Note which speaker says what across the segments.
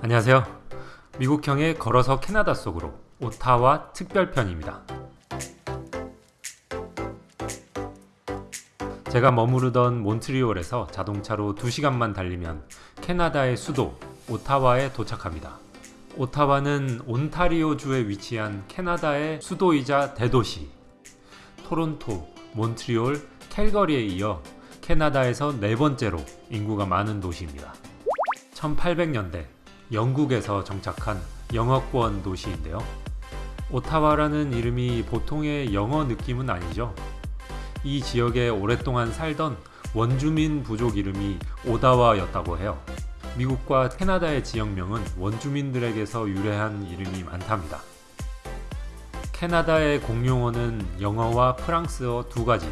Speaker 1: 안녕하세요. 미국형의 걸어서 캐나다 속으로 오타와 특별편입니다. 제가 머무르던 몬트리올에서 자동차로 2시간만 달리면 캐나다의 수도 오타와에 도착합니다. 오타와는 온타리오주에 위치한 캐나다의 수도이자 대도시. 토론토, 몬트리올, 캘거리에 이어 캐나다에서 네 번째로 인구가 많은 도시입니다. 1800년대 영국에서 정착한 영어권 도시인데요. 오타와라는 이름이 보통의 영어 느낌은 아니죠. 이 지역에 오랫동안 살던 원주민 부족 이름이 오다와였다고 해요. 미국과 캐나다의 지역명은 원주민들에게서 유래한 이름이 많답니다. 캐나다의 공용어는 영어와 프랑스어 두 가지.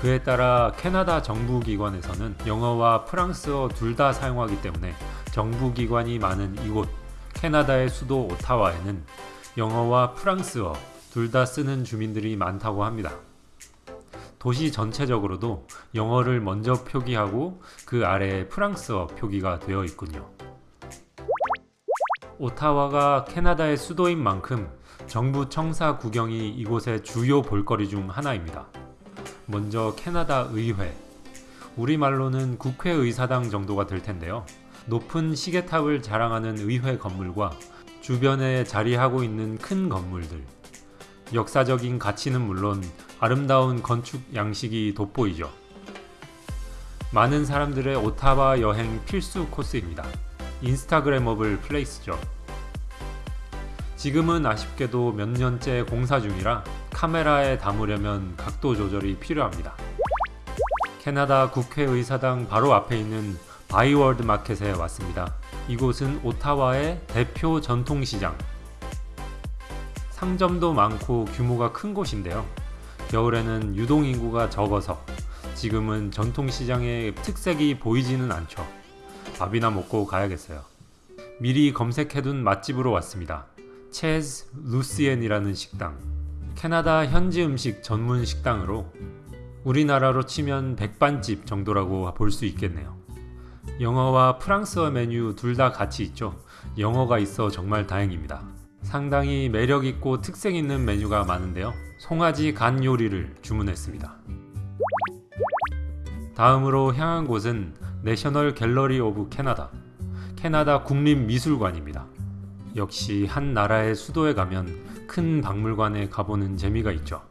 Speaker 1: 그에 따라 캐나다 정부기관에서는 영어와 프랑스어 둘 다 사용하기 때문에 정부기관이 많은 이곳 캐나다의 수도 오타와에는 영어와 프랑스어 둘 다 쓰는 주민들이 많다고 합니다. 도시 전체적으로도 영어를 먼저 표기하고 그 아래에 프랑스어 표기가 되어 있군요. 오타와가 캐나다의 수도인 만큼 정부 청사 구경이 이곳의 주요 볼거리 중 하나입니다. 먼저 캐나다 의회, 우리말로는 국회의사당 정도가 될 텐데요. 높은 시계탑을 자랑하는 의회 건물과 주변에 자리하고 있는 큰 건물들, 역사적인 가치는 물론 아름다운 건축 양식이 돋보이죠. 많은 사람들의 오타와 여행 필수 코스입니다. 인스타그램업을 플레이스죠. 지금은 아쉽게도 몇 년째 공사 중이라 카메라에 담으려면 각도 조절이 필요합니다. 캐나다 국회의사당 바로 앞에 있는 바이워드 마켓에 왔습니다. 이곳은 오타와의 대표 전통시장. 상점도 많고 규모가 큰 곳인데요. 겨울에는 유동인구가 적어서 지금은 전통시장의 특색이 보이지는 않죠. 밥이나 먹고 가야겠어요. 미리 검색해둔 맛집으로 왔습니다. Chez Lucien이라는 식당. 캐나다 현지 음식 전문 식당으로 우리나라로 치면 백반집 정도라고 볼 수 있겠네요. 영어와 프랑스어 메뉴 둘 다 같이 있죠. 영어가 있어 정말 다행입니다. 상당히 매력있고 특색 있는 메뉴가 많은데요. 송아지 간 요리를 주문했습니다. 다음으로 향한 곳은 National Gallery of Canada, 캐나다 국립미술관입니다. 역시 한 나라의 수도에 가면 큰 박물관에 가보는 재미가 있죠.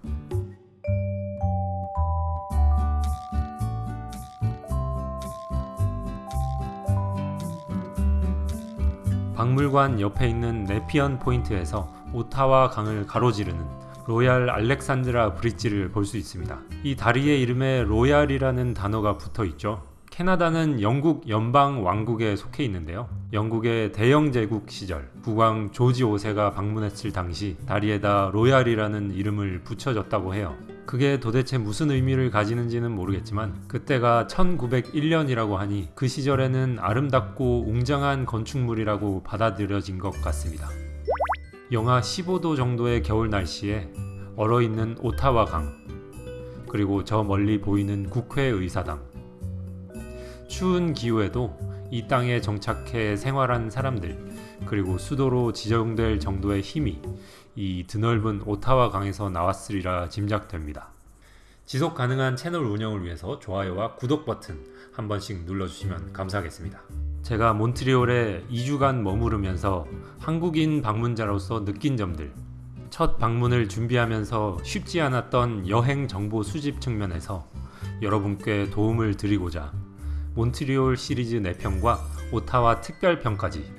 Speaker 1: 박물관 옆에 있는 Nepean Point에서 오타와 강을 가로지르는 Royal Alexandra Bridge를 볼 수 있습니다. 이 다리의 이름에 Royal이라는 단어가 붙어 있죠. 캐나다는 영국 연방 왕국에 속해 있는데요. 영국의 대영 제국 시절 국왕 조지 5세가 방문했을 당시 다리에다 로얄이라는 이름을 붙여졌다고 해요. 그게 도대체 무슨 의미를 가지는지는 모르겠지만 그때가 1901년이라고 하니 그 시절에는 아름답고 웅장한 건축물이라고 받아들여진 것 같습니다. 영하 15도 정도의 겨울 날씨에 얼어있는 오타와 강 그리고 저 멀리 보이는 국회의사당 추운 기후에도 이 땅에 정착해 생활한 사람들 그리고 수도로 지정될 정도의 힘이 이 드넓은 오타와 강에서 나왔으리라 짐작됩니다. 지속 가능한 채널 운영을 위해서 좋아요와 구독 버튼 한 번씩 눌러주시면 감사하겠습니다. 제가 몬트리올에 2주간 머무르면서 한국인 방문자로서 느낀 점들 첫 방문을 준비하면서 쉽지 않았던 여행 정보 수집 측면에서 여러분께 도움을 드리고자 몬트리올 시리즈 4편과 오타와 특별편까지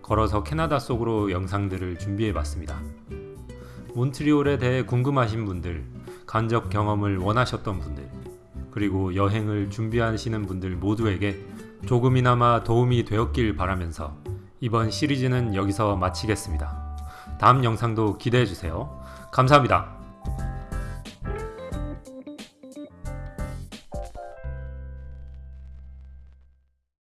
Speaker 1: 걸어서 캐나다 속으로 영상들을 준비해봤습니다. 몬트리올에 대해 궁금하신 분들, 간접 경험을 원하셨던 분들, 그리고 여행을 준비하시는 분들 모두에게 조금이나마 도움이 되었길 바라면서 이번 시리즈는 여기서 마치겠습니다. 다음 영상도 기대해주세요. 감사합니다.